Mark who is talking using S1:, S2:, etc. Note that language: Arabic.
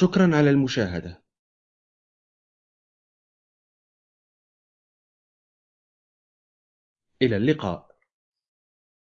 S1: شكرا على المشاهدة. إلى اللقاء.